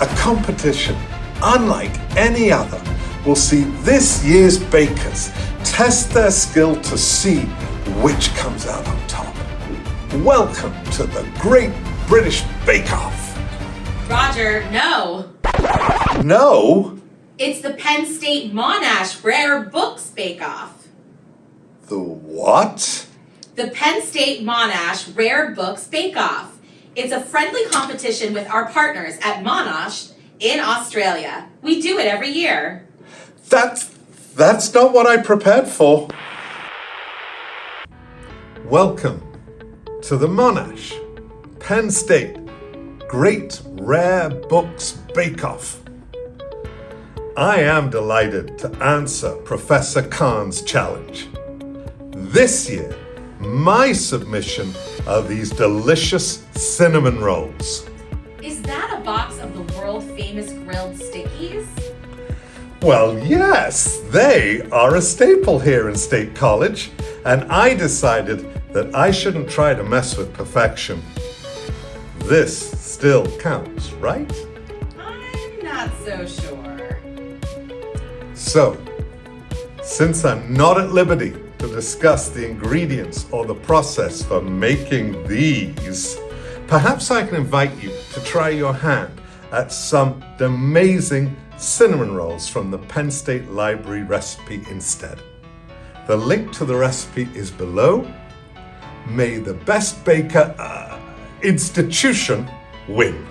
a competition unlike any other will see this year's bakers test their skill to see which comes out on top. Welcome to the Great British Bake Off. Roger, no. No, It's the Penn State Monash Rare Books Bake Off. the what? The Penn State Monash Rare Books Bake Off. It's a friendly competition with our partners at Monash in Australia. We do it every year. That's that's not what I prepared for. Welcome to the Monash Penn State Great Rare Books Bake Off. I am delighted to answer Professor Khan's challenge. This year, my submission are these delicious cinnamon rolls. Is that a box of the world famous grilled stickies? Well, yes, they are a staple here in State College, and I decided that I shouldn't try to mess with perfection. This still counts, right? I'm not so sure. So, since I'm not at liberty to discuss the ingredients or the process for making these, perhaps I can invite you to try your hand at some amazing cinnamon rolls from the Penn State Library recipe instead. The link to the recipe is below. May the best baker uh, institution win.